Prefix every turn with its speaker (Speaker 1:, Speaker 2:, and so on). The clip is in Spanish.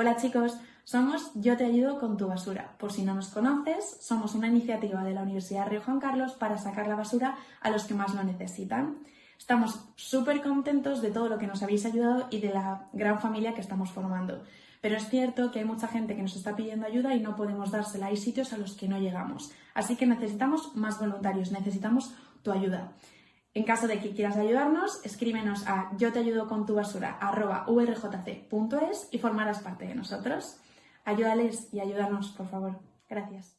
Speaker 1: Hola chicos, somos Yo te ayudo con tu basura. Por si no nos conoces, somos una iniciativa de la Universidad Río Juan Carlos para sacar la basura a los que más lo necesitan. Estamos súper contentos de todo lo que nos habéis ayudado y de la gran familia que estamos formando. Pero es cierto que hay mucha gente que nos está pidiendo ayuda y no podemos dársela. Hay sitios a los que no llegamos. Así que necesitamos más voluntarios, necesitamos tu ayuda. En caso de que quieras ayudarnos, escríbenos a yo te ayudo con tu basura y formarás parte de nosotros. Ayúdales y ayúdanos, por favor. Gracias.